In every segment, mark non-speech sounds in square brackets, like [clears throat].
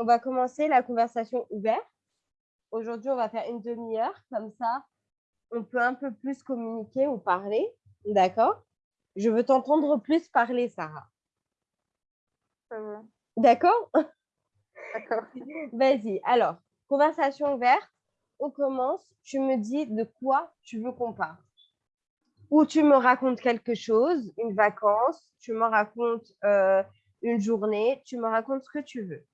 on va commencer la conversation ouverte. Aujourd'hui, on va faire une demi-heure, comme ça, on peut un peu plus communiquer ou parler. D'accord? Je veux t'entendre plus parler, Sarah. D'accord? D'accord. [laughs] Vas-y. Alors, conversation ouverte. On commence. Tu me dis de quoi tu veux qu'on parle. Ou tu me racontes quelque chose, une vacance, tu me racontes euh, une journée, tu me racontes ce que tu veux.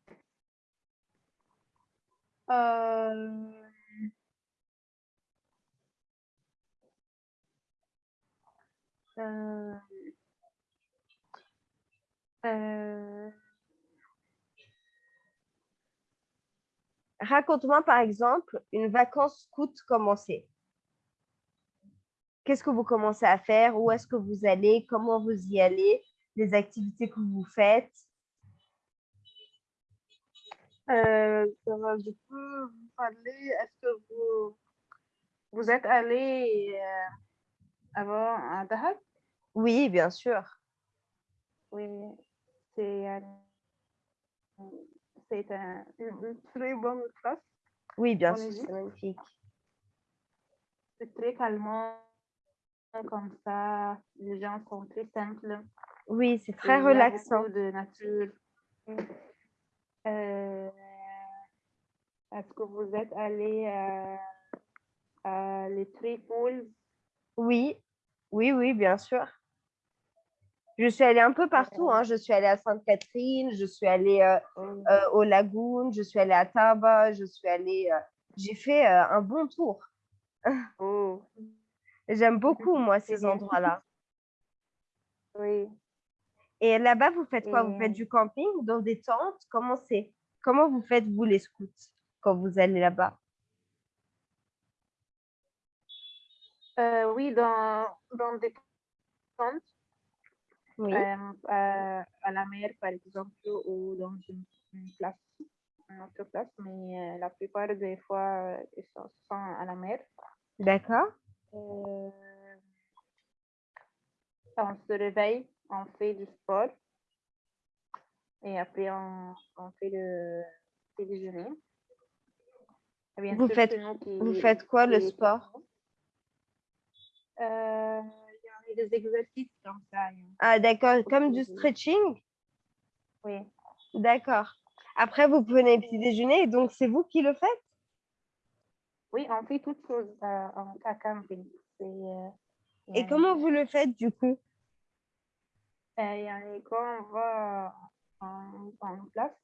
Euh, euh, euh, Raconte-moi par exemple une vacance scout commencée. Qu'est-ce que vous commencez à faire? Où est-ce que vous allez? Comment vous y allez? Les activités que vous faites? Euh, du coup vous parler? Est-ce que vous, vous êtes allé euh, avant à Dahab? Oui, bien sûr. Oui, c'est euh, c'est un, une, très bonne place. Oui, bien En sûr, c'est magnifique. C'est très calmant comme ça. Les gens sont très simples. Oui, c'est et très il y a relaxant. de nature. Euh, Est-ce que vous êtes allé à, à les Three Pools? Oui, oui, oui, bien sûr. Je suis allée un peu partout. hein. Je suis allée à Sainte-Catherine, je suis allée euh, euh, aux je suis allée à Taba, je suis allée. euh, J'ai fait euh, un bon tour. oh, J'aime beaucoup, moi, ces endroits-là. Oui. Et là-bas, vous faites quoi? Vous faites du camping dans des tentes? Comment c'est? Comment vous faites, vous, les scouts, quand vous allez là-bas? Euh, oui, dans, dans des tentes, Oui, euh, à, à la mer, par exemple, ou dans une, une place, une autre place, mais euh, la plupart des fois, euh, ils sont, sont à la mer. d'accord. Euh, on se réveille, on fait du sport, et après, on, on fait le petit déjeuner. Et bien Vous sûr, faites- qui- Vous faites quoi, le sport? Euh, Il y a des exercices comme ça. Ah, d'accord, comme du stretching? Oui. D'accord. Après, vous prenez le petit déjeuner, et donc c'est vous qui le faites? Oui, on fait toutes choses euh, en à camping. C'est, euh, Et yani, comment vous le faites, du coup? Euh, quand on va en, en place,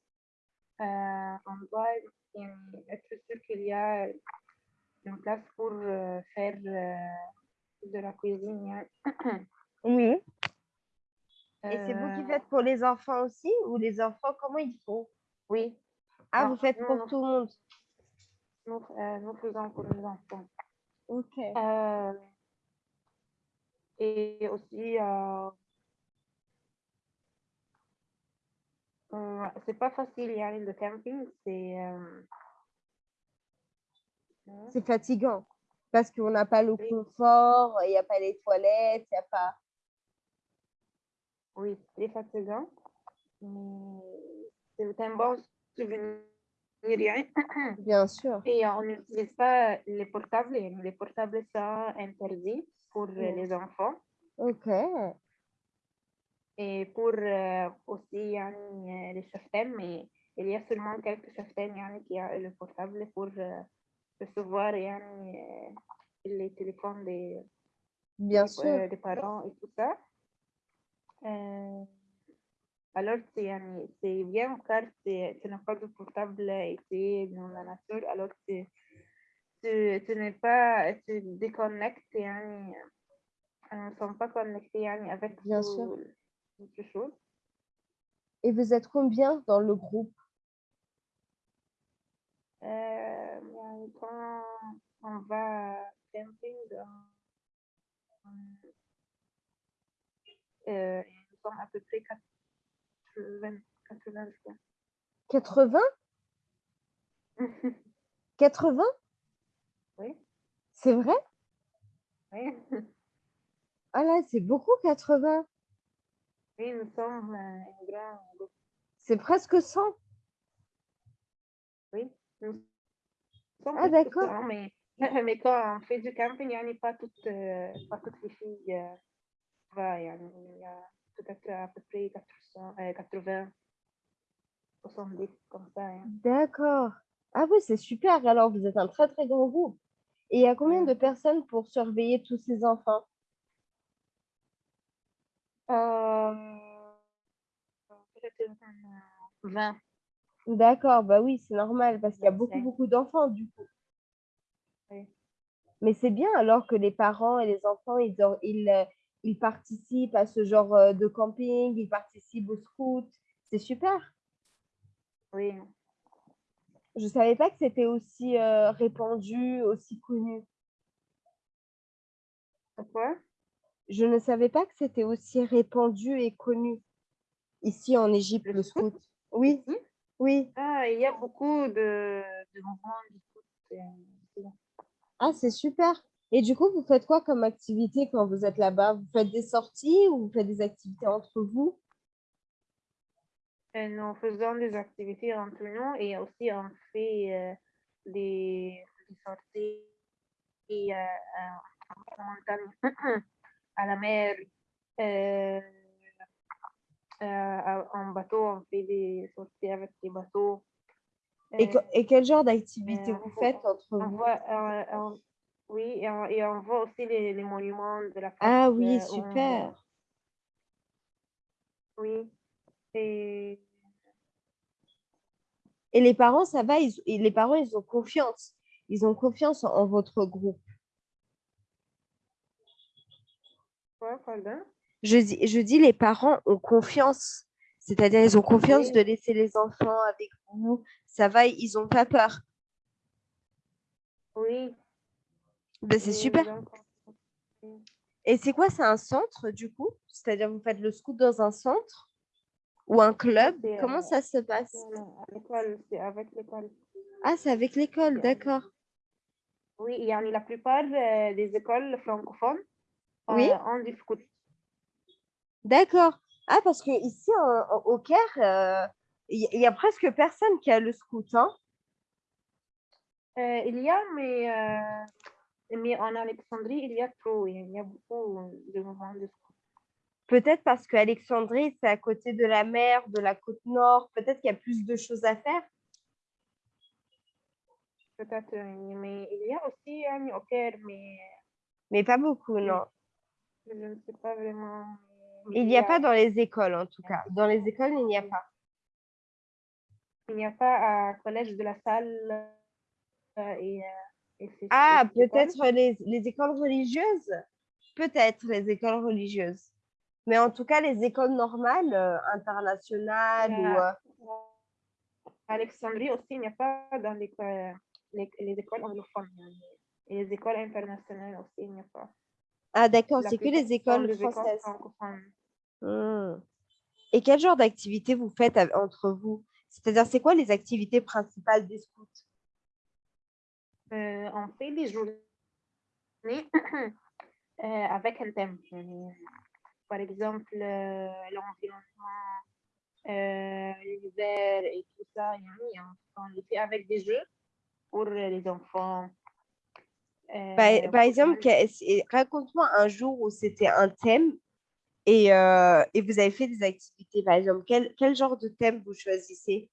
euh, on doit être sûr qu'il y a une place pour euh, faire euh, de la cuisine. yani. [coughs] Oui. Et c'est vous qui Euh, faites pour les enfants aussi? Ou les enfants, comment ils font? Oui, Ah, vous faites pour tout le monde. nous, euh, nous faisons pour les enfants. Ok. Euh, et aussi, euh, euh, c'est pas facile, yani, le camping, c'est... euh, C'est fatigant parce qu'on n'a pas le Oui. confort, il n'y a pas les toilettes, il n'y a pas. Oui, c'est fatigant, c'est un bon souvenir. [coughs] Bien sûr. Et on n'utilise pas les portables. Les portables sont interdits pour Oui. les enfants Ok. Et pour aussi les cheftaines, mais il y a seulement quelques cheftaines qui ont le portable pour recevoir les téléphones des, Bien des, sûr. des parents et tout ça. Euh, alors, c'est c'est bien car c'est- tu n'as pas de portable et es dans la nature, alors tu, tu, n'es pas, tu déconnectes, ne sont pas connectés avec Bien tout- sûr. Et vous êtes combien dans le groupe? Euh, quand on va camping, euh, nous sommes à peu près 80, 80 je crois. 80 80 oui, C'est vrai? Oui, [laughs] Ah là, c'est beaucoup 80. Oui, nous sommes euh, un grand groupe. C'est presque 100 Oui. Nous sommes ah, d'accord. Mais, [laughs] mais quand on fait du camping, il n'y a pas toutes, euh, pas toutes les filles. Euh, il y a peut-être à peu près 400, 80, 70, comme ça. Hein. D'accord. Ah oui, c'est super. Alors, vous êtes un très, très grand groupe. Et il y a combien de personnes pour surveiller tous ces enfants? Euh, 20. D'accord, bah oui, c'est normal parce qu'il y a beaucoup, beaucoup d'enfants du coup. Oui. Mais c'est bien alors que les parents et les enfants, ils, euh, ils participent à ce genre euh, de camping, ils participent au scout. C'est super. Oui. Je savais pas que c'était aussi euh, répandu, aussi connu. Je ne savais pas que c'était aussi répandu et connu ici en Égypte, Le scout? Oui, Ici? oui. Ah, il y a beaucoup de, de mouvements euh. Ah, c'est super. Et du coup, vous faites quoi comme activité quand vous êtes là-bas? Vous faites des sorties ou vous faites des activités entre vous? Et nous faisons des activités entre nous et aussi on fait euh, des, des sorties euh, euh, [clears throat] à la mer, euh, euh, en bateau, on fait des sorties avec des bateaux. Et, Euh, et quel genre d'activité euh, vous faites entre on vous? voit, euh, on- oui, et on, et on voit aussi les, les monuments de la Ah France, oui, euh, on va- super. Oui. Et Et les parents, ça va, ils, les parents, ils ont confiance. Ils ont confiance en, en votre groupe. quoi, pardon? Je dis, je dis, les parents ont confiance. C'est-à-dire, ils ont confiance de laisser les enfants avec vous. Ça va, ils n'ont pas peur. Oui. Ben, c'est super. Et c'est quoi, c'est un centre du coup? C'est-à-dire, vous faites le scout dans un centre ou un club? Comment euh, ça se passe? à l'école, c'est avec l'école. Ah, c'est avec l'école, d'accord. Oui, il y a la plupart euh, des écoles francophones euh, Oui. ont du scout. D'accord. Ah, parce que ici, en- en- au Caire, euh, il y, a presque personne qui a le scout, hein? Euh, il y a, mais, euh, mais en Alexandrie, il y a trop. Il y a beaucoup de mouvements de scout. Peut-être parce qu'Alexandrie, c'est à côté de la mer, de la côte nord. Peut-être qu'il y a plus de choses à faire. Peut-être, euh, mais il y a aussi un au Caire, mais Mais pas beaucoup, non. je ne sais pas vraiment. Il n'y a pas dans les écoles, en tout cas. Dans les écoles, il n'y a pas. Il n'y a pas à Collège de la Salle euh, et, euh, et Ah, peut-être les, les écoles religieuses? Peut-être les écoles religieuses. Mais en tout cas, les écoles normales, euh, internationales ou... Euh, Alexandrie aussi, il n'y a pas dans les, les, les écoles anglophones. Et les écoles internationales aussi, il n'y a pas. Ah, d'accord, c'est que les écoles françaises. Hmm. Et quel genre d'activité vous faites entre vous? C'est-à-dire, c'est quoi les activités principales des scouts? Euh, on fait des journées [clears throat] euh, avec un thème. Par exemple, euh, l'environnement, l'hiver et tout ça. on, on le fait avec des jeux pour les enfants. Par, Euh, par exemple, raconte-moi un jour où c'était un thème et, euh, et vous avez fait des activités. Par exemple, quel, quel genre de thème vous choisissez?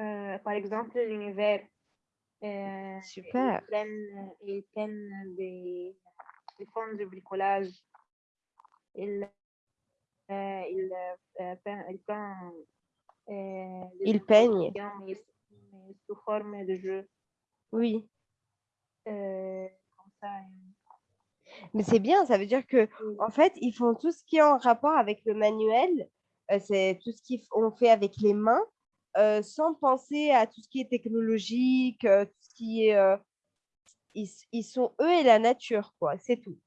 Euh, par exemple, l'univers. Euh, Super. Ils prennent des, font du bricolage. Ils, ils, peignent- ils prennent, des Ils peignent. informations, mais, mais sous forme de jeu. Oui. Euh. Mais c'est bien, ça veut dire que en fait, ils font tout ce qui est en rapport avec le manuel. euh, c'est tout ce qu'on fait avec les mains, euh, sans penser à tout ce qui est technologique, euh, tout ce qui est. ils, ils sont eux et la nature, quoi. C'est tout.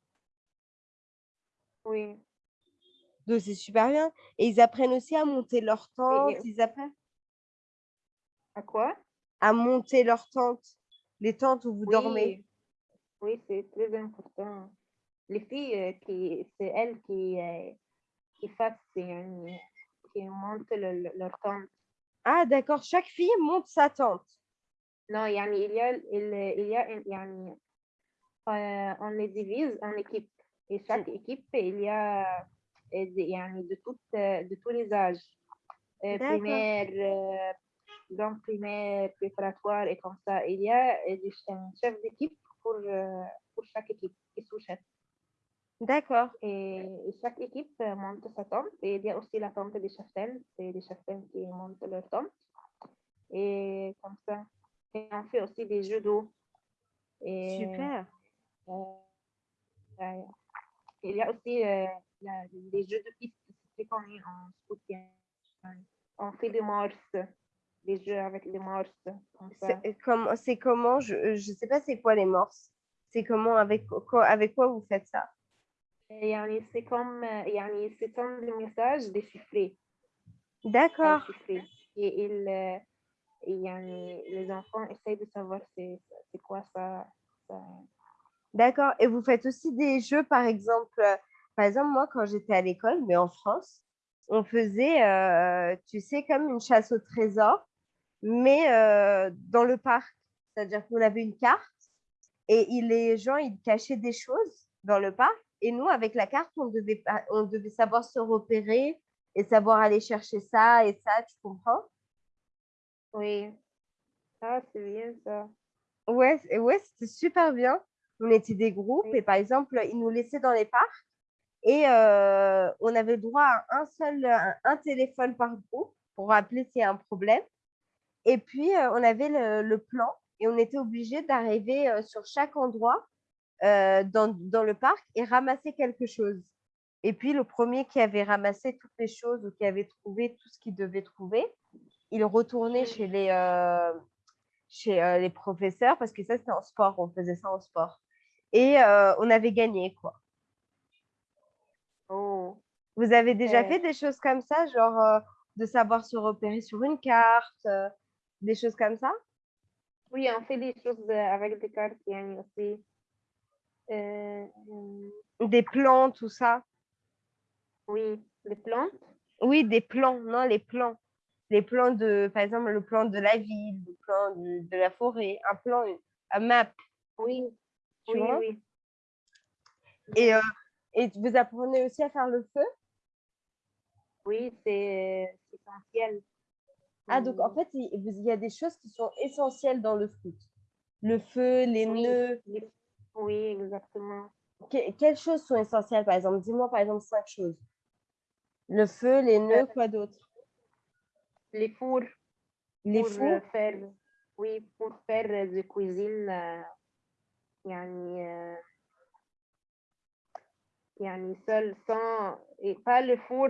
Oui. Donc c'est super bien. Et ils apprennent aussi à monter leur tente. Ils apprennent À quoi? à monter leur tente, les tentes où vous dormez. Oui, c'est très important. Les filles, euh, qui, c'est elles qui, euh, qui fassent, qui montent le, leur tente. Ah, d'accord. Chaque fille monte sa tente. Non, yani, il y a, il, il y a euh, on les divise en équipes. Et chaque hmm. équipe, il y a yani, de, toutes, de tous les âges. Euh, primaire, euh, donc primaire, préparatoire et comme ça. Il y a un chef d'équipe pour, euh, pour chaque équipe et sous-chef. D'accord. Et, et chaque équipe euh, monte sa tente. Et il y a aussi la tente des cheftaines. C'est les cheftaines qui montent leur tente. Et comme ça. Et on fait aussi des jeux d'eau. Super. euh, euh, il y a aussi euh, la- des jeux de piste. C'est connu en soutien. On fait des morses Des jeux avec des morses. Comme ça. C'est comment, c'est comment, je ne sais pas c'est quoi les morses. C'est comment, avec quoi, avec quoi vous faites ça Et يعني, c'est comme, euh, يعني, c'est comme des messages déchiffrés. D'accord. déchiffrés. Et il, euh, et يعني, les enfants essayent de savoir c'est c'est quoi ça. ça. D'accord. Et vous faites aussi des jeux, par exemple, euh, par exemple, moi, quand j'étais à l'école, mais en France, on faisait, euh, tu sais, comme une chasse au trésor, mais euh, dans le parc. C'est-à-dire qu'on avait une carte et il- les gens, ils cachaient des choses dans le parc. Et nous, avec la carte, on devait, on devait savoir se repérer et savoir aller chercher ça et ça, tu comprends? Oui. Ah, c'est bien ça. Ouais, ouais, c'était super bien. On était des groupes Oui. et par exemple, ils nous laissaient dans les parcs et euh, on avait le droit à un seul un, un téléphone par groupe pour appeler s'il y a un problème. Et puis, euh, on avait le, le plan et on était obligé d'arriver euh, sur chaque endroit euh, dans, dans le parc et ramasser quelque chose. Et puis, le premier qui avait ramassé toutes les choses ou qui avait trouvé tout ce qu'il devait trouver, il retournait chez les, euh, chez euh, les professeurs parce que ça, c'était en sport. On faisait ça en sport. Et on avait gagné, quoi. Oh. Vous avez déjà Ouais. fait des choses comme ça, genre de savoir se repérer sur une carte, des choses comme ça? Oui, on fait des choses euh, avec des cartes aussi. Euh, des plans, tout ça? Oui, des plans. Oui, des plans, non, les plans. Les plans de, par exemple, le plan de la ville, le plan de, la forêt, un plan, euh, un map. Oui, tu oui, vois? Et, et vous apprenez aussi à faire le feu? Oui, c'est essentiel. Ah, donc en fait, il y a des choses qui sont essentielles dans le foot. Le feu, les oui, nœuds. Oui, exactement. Quelles choses sont essentielles, par exemple? Dis-moi, par exemple, cinq choses. Le feu, les euh, nœuds, quoi d'autre? Les fours. Les euh, fours? Oui, pour faire de la cuisine. Euh, yani, euh, yani euh, seul, sans... Et pas le four...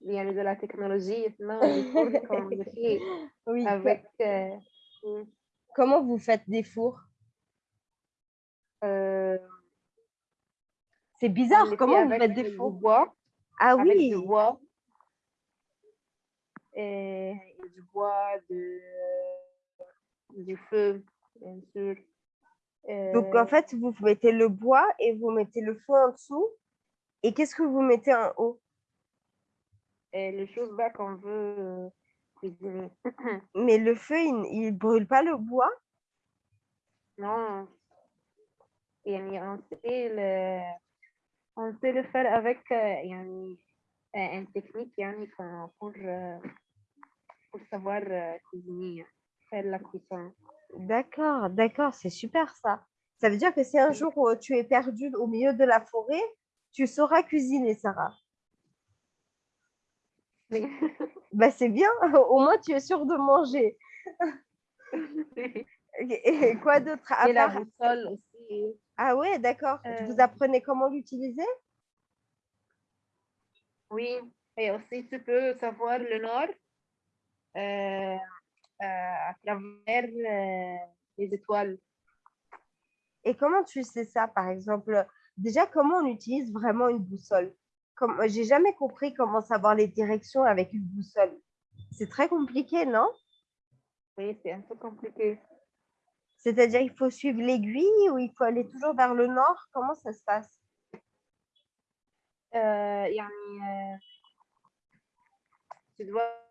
يعني de la technologie non [laughs] le four comme le fait Oui. que- avec euh, oui, Comment vous faites des fours? euh, C'est on bizarre. le fait Comment vous avec faites des du fours? bois Ah avec oui. du bois et, et du bois de du feu bien sûr Donc en Euh, fait, vous mettez le bois et vous mettez le feu en dessous. Et qu'est-ce que vous mettez en haut? et les choses là qu'on veut euh, cuisiner [clears throat] Mais le feu, il, il brûle pas le bois? Non, يعني on sait le, on sait le faire avec euh, يعني euh, une technique يعني qu'on- pour, euh, pour savoir euh, cuisiner, faire la cuisson. D'accord, d'accord, c'est super ça. Ça veut dire que si un jour euh, tu es perdu au milieu de la forêt, tu sauras cuisiner, Sarah. [laughs] Bah, c'est bien, [laughs] au moins tu es sûre de manger. [laughs] Et et quoi d'autre Et la boussole aussi. Ah ouais, d'accord. Euh, Vous apprenez comment l'utiliser? Oui, et aussi tu peux savoir le nord euh, euh, à travers euh, les étoiles. Et comment tu sais ça, par exemple? Déjà, comment on utilise vraiment une boussole? Comme, j'ai jamais compris comment savoir les directions avec une boussole. C'est très compliqué, non? Oui, c'est un peu compliqué. C'est-à-dire, il faut suivre l'aiguille ou il faut aller toujours vers le nord? Comment ça se passe? Euh, يعني, euh, tu dois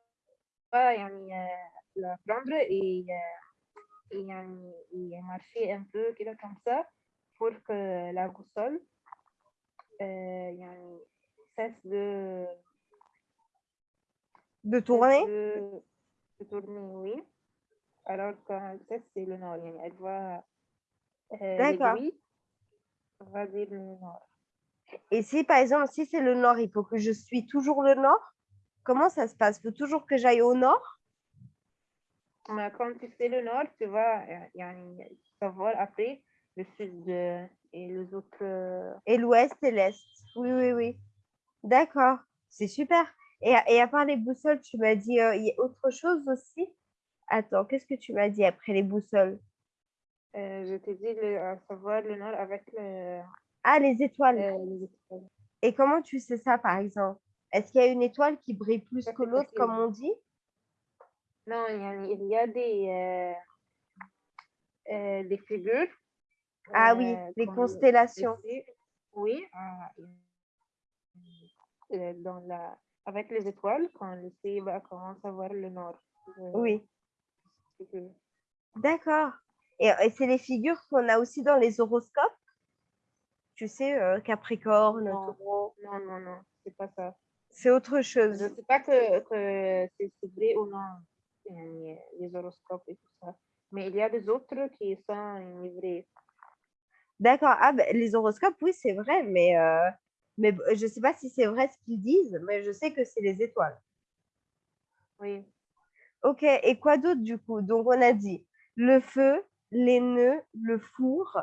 يعني آه، la prendre et, euh, et, يعني et marcher un peu كده comme ça pour que la boussole euh, يعني cesse de... De tourner de, tourner, oui. Alors qu'un cesse, c'est le nord. Elle doit euh, D'accord. Et si, par exemple, si c'est le nord, il faut que je suis toujours le nord? Comment ça se passe? Il faut toujours que j'aille au nord? Mais Quand tu fais le nord, tu vois, il y vas savoir après le sud euh, et les autres. Euh, et l'ouest et l'est. Oui, oui, oui. D'accord, c'est super. Et, à part les boussoles, tu m'as dit, euh, il y a autre chose aussi? Attends, qu'est-ce que tu m'as dit après les boussoles? Euh, je t'ai dit le, savoir le nord avec le... Ah, euh, les étoiles. Et comment tu sais ça, par exemple? Est-ce qu'il y a une étoile qui brille plus que l'autre, comme on dit? Non, il y a, des, des figures. Ah oui, les constellations. Oui, dans la, avec les étoiles, quand le ciel va commence à voir le nord. Euh, Oui. D'accord. Et, et c'est les figures qu'on a aussi dans les horoscopes? Tu sais, euh, Capricorne, Non. Taureau. Non, non, non, c'est pas ça. C'est autre chose. Je ne sais pas que, que c'est vrai ou non, euh, les horoscopes et tout ça. Mais il y a des autres qui sont vrais. D'accord. Ah, ben, les horoscopes, oui, c'est vrai, mais, euh, mais je ne sais pas si c'est vrai ce qu'ils disent, mais je sais que c'est les étoiles. Oui. Ok, et quoi d'autre du coup? Donc, on a dit le feu, les nœuds, le four,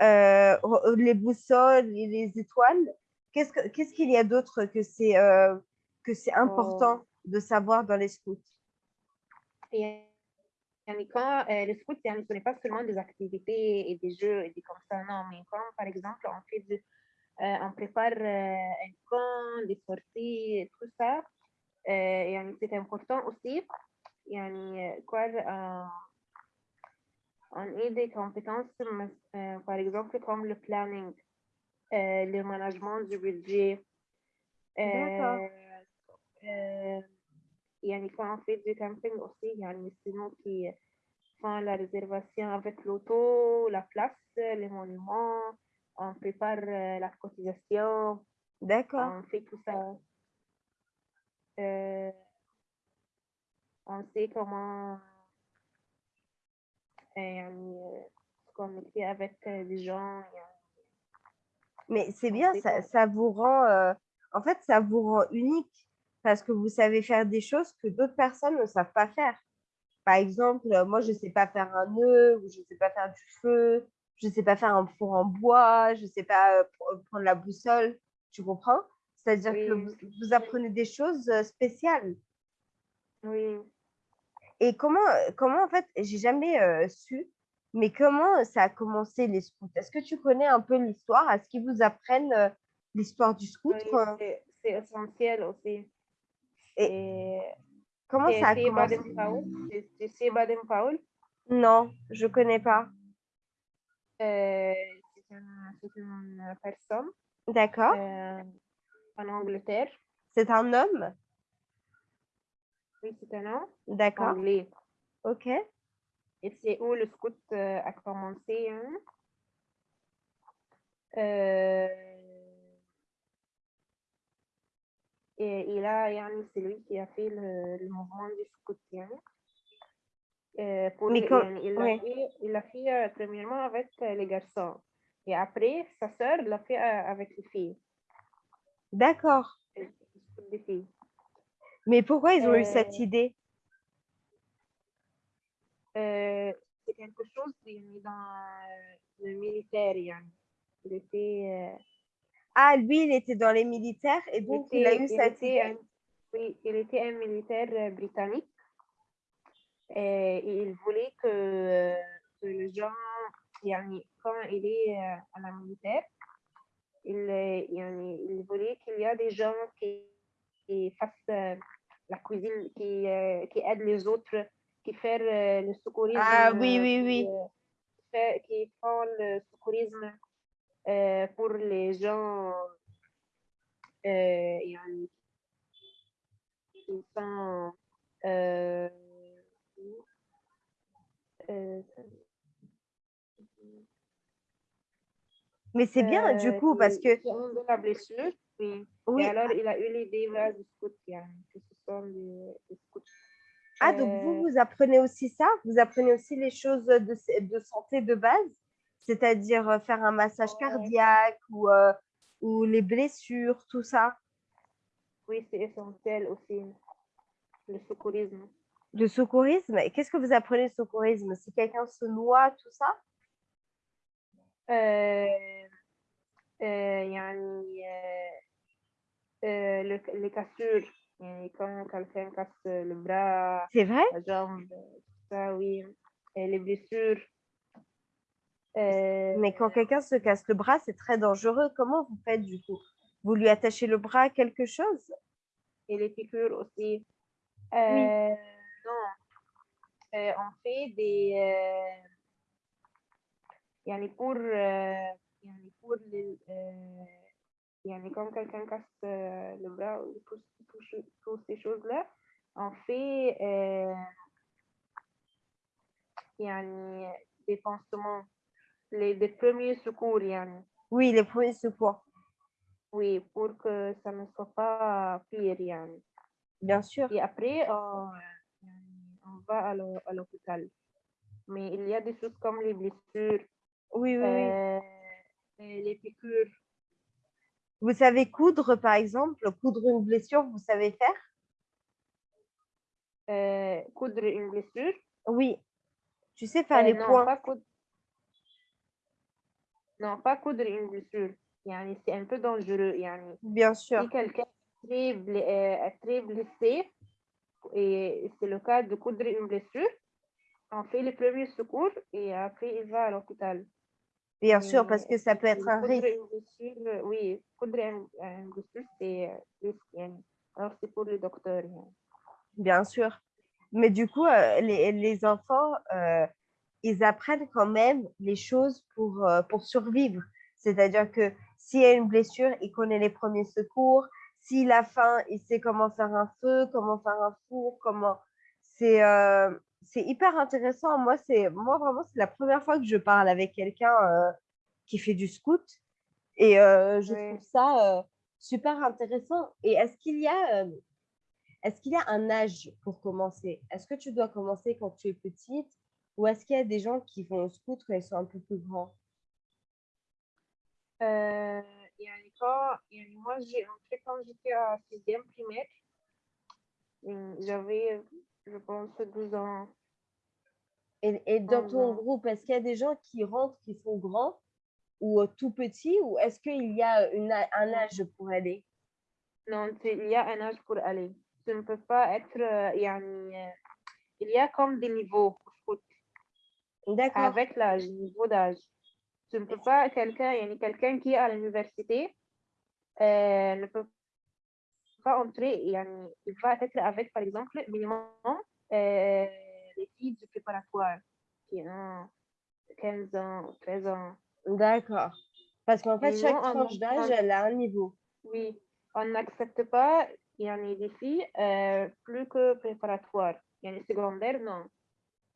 euh, euh, les boussoles et les étoiles. Qu'est-ce qu'il qu qu y a d'autre que c'est euh, oh. important de savoir dans les scouts? Et, quand euh, les scouts, ce ne pas seulement des activités et des jeux et des comme ça, non, mais quand, par exemple, on fait du, on prépare euh, un camp, des sorties, et tout ça, euh, يعني c'est important aussi. يعني euh, quoi, euh, on a des compétences, mas- euh, par exemple comme le planning, euh, le management du budget. D'accord. euh, euh, يعني quand on fait du camping aussi, يعني c'est nous qui font la réservation avec l'auto, la place, les monuments, on prépare euh, la cotisation. D'accord. On fait tout ça. Euh, on sait comment euh, se avec les gens. Mais c'est bien, ça, ça, vous rend, en fait, ça vous rend unique parce que vous savez faire des choses que d'autres personnes ne savent pas faire. Par exemple, moi, je ne sais pas faire un nœud ou je ne sais pas faire du feu je ne sais pas faire un four en bois, je ne sais pas euh, pr- prendre la boussole. Tu comprends? C'est-à-dire que vous, vous apprenez des choses euh, spéciales. Oui. Et comment, comment en fait, j'ai jamais euh, su, mais comment ça a commencé les scouts? Est-ce que tu connais un peu l'histoire? Est-ce qu'ils vous apprennent euh, l'histoire du scout? Oui, c'est essentiel aussi. Et Et comment ça a commencé? Tu sais Baden-Powell? Non, je connais pas. Euh, c'est une euh, personne D'accord. Euh, en Angleterre. C'est un homme? Oui, c'est un homme D'accord. anglais. Ok. Et c'est où le scout a commencé. Hein? et il a, c'est lui qui a fait le, le mouvement du scout. Eh, Pour, il, e, l'a fait premièrement avec les garçons. Et après, sa sœur l'a fait avec les filles. D'accord. Eh, Mais pourquoi ils ont eu cette eh, idée? C'est quelque chose qui est dans euh, le militaire. Hein. Il était, euh, ah, lui, il était dans les militaires et donc il, a eu cette idée? Oui, il était un militaire euh, britannique et, il voulait que, euh, que le gens, quand il est euh, à la militaire, il, euh, il voulait qu'il y a des gens qui, qui fassent la cuisine, qui, qui aident les autres, qui font le secourisme. Ah oui, oui, oui. Qui, font le secourisme pour les gens qui sont. Euh, mais c'est bien, du euh, coup, parce que... Oui. alors, il a eu l'idée ce sont. Ah, donc vous, euh, vous apprenez aussi ça? Vous apprenez aussi les choses de, de santé de base? C'est-à-dire faire un massage cardiaque ou, ou les blessures, tout ça? Oui, c'est essentiel aussi, le secourisme de secourisme. Qu'est-ce que vous apprenez de secourisme? Si quelqu'un se noie, tout ça? Les cassures, quand quelqu'un casse le bras, c'est vrai? la jambe, ça oui, et les blessures. Euh, Mais quand quelqu'un se casse le bras, c'est très dangereux. Comment vous faites du coup? Vous lui attachez le bras à quelque chose? Et les piqûres aussi. Euh, euh, on fait des. Euh, y a les cours. Il y a les cours. Euh, il y a les, quand euh, quelqu'un casse le bras pour, pour, pour ces choses-là, on fait. il y a des pansements. Les, les, premiers secours, il y a. Oui, les premiers secours. Oui, pour que ça ne soit pas pire, Bien sûr. Et après, on pas à l'hôpital. Mais il y a des choses comme les blessures. Oui, oui. Euh, les piqûres. Vous savez coudre, par exemple Coudre une blessure, vous savez faire? Euh, coudre une blessure? Oui. Tu sais faire euh, les points. Non, pas coudre une blessure. C'est un peu dangereux. Bien sûr. Si quelqu'un est très blessé, et c'est le cas de coudre une blessure. On fait les premiers secours et après, il va à l'hôpital. Bien sûr, parce que ça peut être un risque. oui, coudre une blessure, c'est euh, hein. Alors, c'est pour le docteur. Hein. Bien sûr. Mais du coup, euh, les, les enfants, euh, ils apprennent quand même les choses pour, pour survivre. C'est-à-dire que s'il y a une blessure, ils connaissent les premiers secours, s'il a faim, il sait comment faire un feu, comment faire un four, comment. C'est euh, c'est hyper intéressant. Moi, c'est moi vraiment, c'est la première fois que je parle avec quelqu'un euh, qui fait du scout. Et euh, je Oui. trouve ça euh, super intéressant. Et est-ce qu'il y a est-ce qu'il y a un âge pour commencer? Est-ce que tu dois commencer quand tu es petite ou est-ce qu'il y a des gens qui vont au scout quand ils sont un peu plus grands? moi, j'ai entré quand j'étais à 6 primaire. J'avais, je pense, 12 ans. Et, et dans ton groupe, est-ce qu'il y a des gens qui rentrent, qui sont grands ou euh, tout petits, ou est-ce qu'il y a une, un âge pour aller? Non, il y a un âge pour aller. Tu ne peux pas être. Euh, euh il y a comme des niveaux D'accord. Avec l'âge, niveau d'âge. Tu ne peux pas quelqu'un, quelqu'un qui est à l'université, euh, ne peut pas entrer. Il va être avec, par exemple, minimum euh, les filles du préparatoire qui ont 15 ans, 13 ans. D'accord. Parce qu'en fait, chaque non, tranche d'âge, elle a un niveau. Oui, on n'accepte pas il y en a des filles euh, plus que préparatoire. Il y en a des secondaires, non.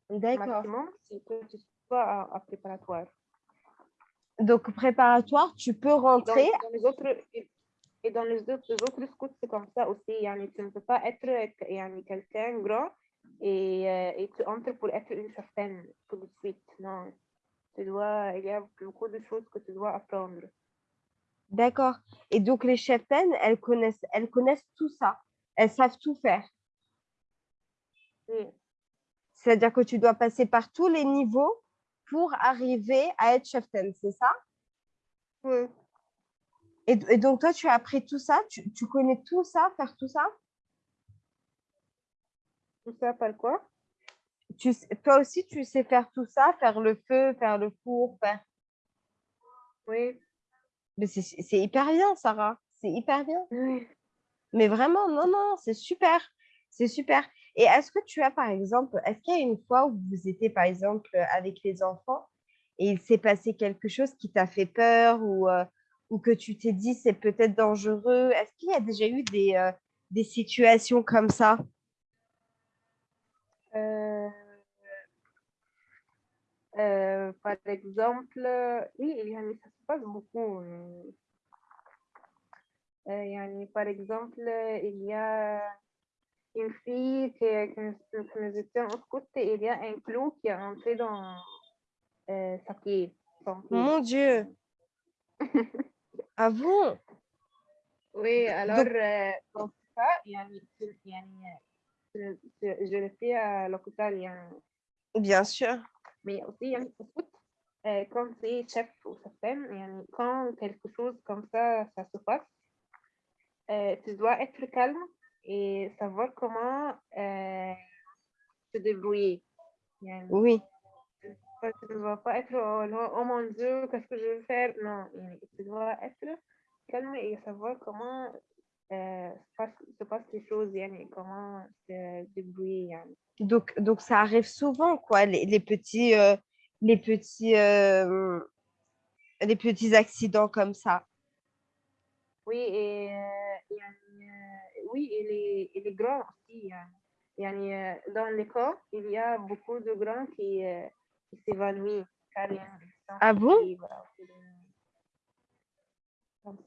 D'accord. Maximum, c'est que tu sois à, préparatoire. Donc, préparatoire, tu peux rentrer. Les autres, et dans les autres scouts, c'est comme ça aussi. Yani, tu ne peux pas être yani, quelqu'un grand et, euh, et, tu entres pour être une certaine tout de suite. Non. Tu dois, il y a beaucoup de choses que tu dois apprendre. D'accord. Et donc, les cheftaines, elles connaissent, elles connaissent tout ça. Elles savent tout faire. Oui. C'est-à-dire que tu dois passer par tous les niveaux pour arriver à être cheftaine, c'est ça? Oui et, et donc, toi, tu as appris tout ça? Tu, tu connais tout ça, faire tout ça? Tout ça par quoi? tu, Toi aussi, tu sais faire tout ça, faire le feu, faire le four, faire... Oui. Mais c'est hyper bien, Sarah. C'est hyper bien. Oui. Mais vraiment, non, non, c'est super. C'est super. Et est-ce que tu as, par exemple, est-ce qu'il y a une fois où vous étiez, par exemple, avec les enfants et il s'est passé quelque chose qui t'a fait peur ou, euh, ou que tu t'es dit c'est peut-être dangereux? Est-ce qu'il y a déjà eu des, euh, des situations comme ça? Euh, euh, par exemple, oui, yani, ça se passe beaucoup. Yani, par exemple, il y a une fille qui, nous étions en côté, et il y a un clou qui est entré dans sa pied. Mon Dieu [laughs] Ah à vous. Oui, alors, euh, Il y Donc, je le fais à l'hôpital. Bien sûr. Mais aussi, euh, quand c'est chef ou certaine, quand quelque chose comme ça, ça se passe, euh, tu dois être calme et savoir comment te débrouiller. Oui pas, ça ne doit pas être oh, oh mon Dieu, qu'est-ce que je vais faire? Non, ça doit être calme et savoir comment euh, se, passent les choses, et comment se débrouiller. Donc, donc ça arrive souvent, quoi, les, les petits, euh, les, petits, les petits accidents comme ça. Oui, et, oui, et les, les grands aussi. Dans les cas, il y a beaucoup de grands qui, qui s'évanouit. Ah bon?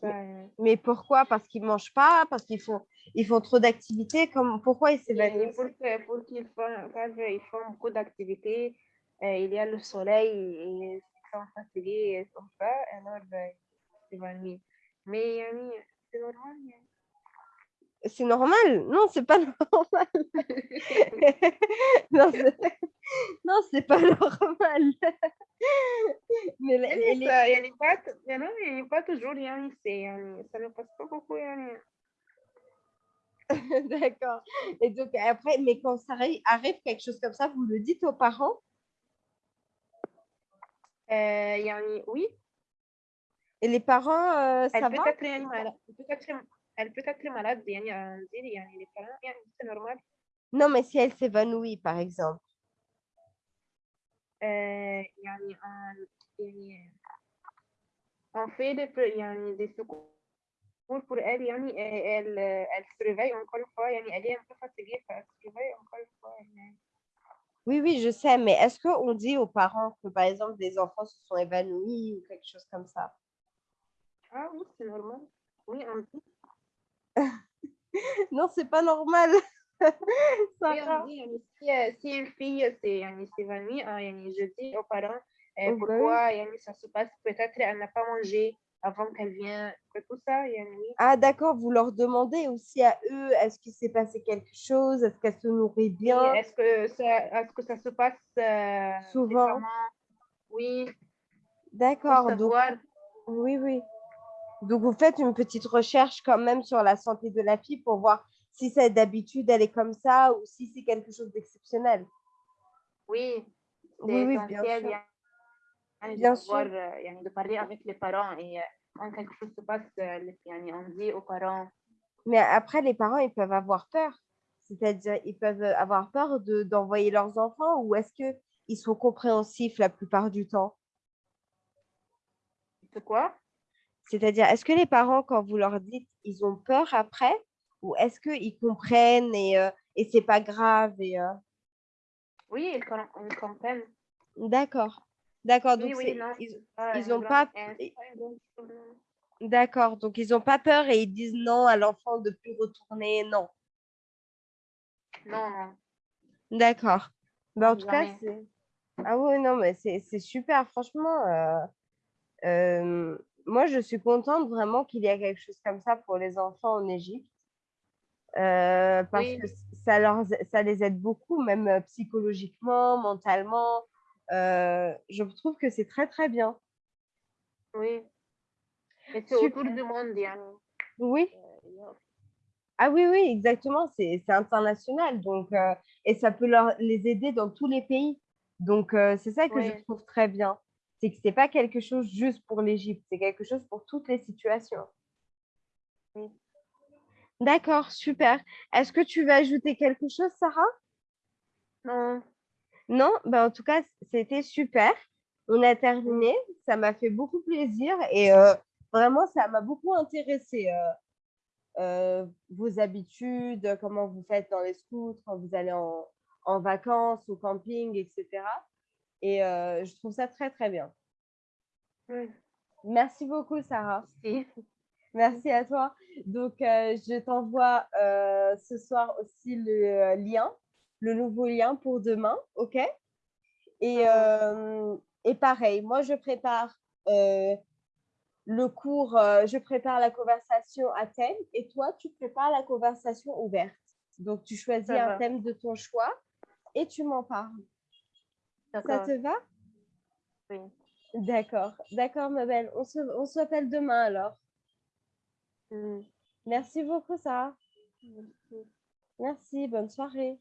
Euh. mais, pourquoi? Parce qu'ils ne mangent pas Parce qu'ils font, ils font trop d'activités Pourquoi ils s'évanouissent? Pour, qu'ils font, ils font beaucoup d'activités, euh, il y a le soleil, et ils sont fatigués, ils sont pas, alors ben, ils s'évanouissent. Mais euh, c'est normal, hein يعني. C'est normal? Non, c'est pas normal. [laughs] [laughs] non, c'est... non, c'est pas normal. Mais les- Mais les- ça, يعني pas, t- يعني, يعني pas toujours, يعني, c'est, يعني, ça ne passe pas beaucoup. يعني. [laughs] D'accord. Et donc après, mais quand ça arri- arrive quelque chose comme ça, vous le dites aux parents? Euh, يعني, oui, Et les parents, euh, ça elle peut va? être, يعني, malade, elle peut être malade, il y a des parents, c'est normal. Non, mais si elle s'évanouit, par exemple. Euh, on fait des, des secours pour elle, et elle, elle se réveille encore une fois, elle est un peu fatiguée, elle se réveille encore une fois. Oui, oui, je sais, mais est-ce qu'on dit aux parents que, par exemple, des enfants se sont évanouis ou quelque chose comme ça? Ah oui, c'est normal. Oui, on dit. [laughs] non, c'est pas normal. [laughs] Euh, euh, si, une fille euh, s'évanouit, je dis aux parents pourquoi ça se passe. Peut-être elle n'a pas mangé avant qu'elle vienne. Tout ça, ah, d'accord, vous leur demandez aussi à eux est-ce qu'il s'est passé quelque chose? Est-ce qu'elle se nourrit bien? Est-ce que, ça, est que ça se passe souvent Oui. D'accord. Donc... Oui, oui. Donc vous faites une petite recherche quand même sur la santé de la fille pour voir si c'est d'habitude elle est comme ça ou si c'est quelque chose d'exceptionnel. Oui, Oui, c'est oui, bien essentiel sûr. يعني, de Bien savoir, sûr. euh, يعني, de parler avec les parents et euh, quand quelque chose se passe, euh, les- يعني, on dit aux parents. Mais après, les parents, ils peuvent avoir peur. C'est-à-dire, ils peuvent avoir peur de, d'envoyer leurs enfants ou est-ce qu'ils sont compréhensifs la plupart du temps? C'est quoi? C'est-à-dire, est-ce que les parents, quand vous leur dites, ils ont peur après ou est-ce qu'ils comprennent et, euh, et c'est pas grave et, euh, Oui, ils, com- ils comprennent. D'accord. D'accord. Donc, oui, c'est- non, ils, pas ils ont d'accord. Donc, ils ont pas peur et ils disent non à l'enfant de plus retourner. Non? Non, non. D'accord. Ben, en tout cas, c'est. Ah oui, non, mais c'est c'est super. Franchement, euh, euh, moi, je suis contente vraiment qu'il y ait quelque chose comme ça pour les enfants en Égypte. Euh, parce que ça, leur, ça les aide beaucoup, même euh, psychologiquement, mentalement. Euh, je trouve que c'est très, très bien. Oui. Et c'est autour du monde, Yann. Oui. Ah oui, oui, exactement. C'est international. Donc, et ça peut leur, les aider dans tous les pays. Donc, c'est ça que je trouve très bien. C'est que c'est pas quelque chose juste pour l'Égypte, c'est quelque chose pour toutes les situations. Oui. D'accord, super. Est-ce que tu veux ajouter quelque chose, Sarah? Non. Non? Ben, en tout cas, c'était super. On a terminé. Ça m'a fait beaucoup plaisir et euh, vraiment, ça m'a beaucoup intéressé. euh, euh, vos habitudes, comment vous faites dans les scouts, quand vous allez en, en vacances, au camping, etc. Et euh, je trouve ça très, très bien. Oui. Merci beaucoup, Sarah. [laughs] Merci à toi. Donc, euh, je t'envoie euh, ce soir aussi le lien, le nouveau lien pour demain, OK? Et, et pareil, moi, je prépare le cours, je prépare la conversation à thème et toi, tu prépares la conversation ouverte. Donc, tu choisis un thème de ton choix et tu m'en parles. Ça te va? Oui. D'accord, d'accord, ma belle. On se, on s'appelle demain alors. Mm. Merci beaucoup, Sarah. Merci. Merci, bonne soirée.